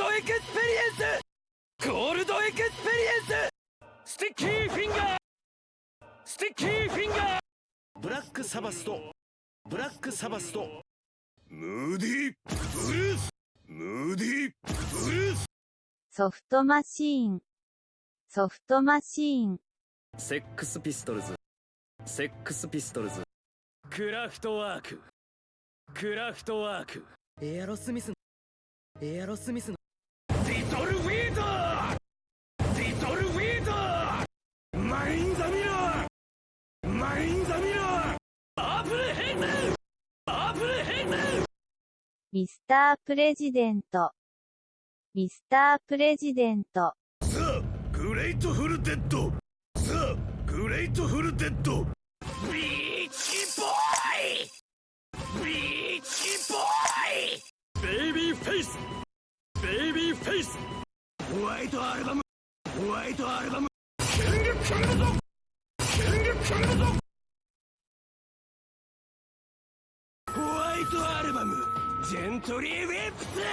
ドエクスペリエンス。ゴールドエクスペリエンス。スティッキーフィンガー。スティッキーフィンガー。ブラックサバスとブラックサバスとムーディブルース。ムーディブルース。ソフトマシーン。ソフトマシーン。セックスピストルズ。セックスピストルズ。クラフトワーク。クラフトワーク。エアロスミスエアロスミスのミスタープレジデント。ミスタープレジデント。さあグレートフルデッド。さあグレートフルデッド。ビーチボーイ。ビーチボーイ。ベイビーフェイス。ベイビーフェイス。ホワイトアルバム。ホワイトアルバム。キングキングだぞキングキングだぞホワイトアルバム。ントリーウィップス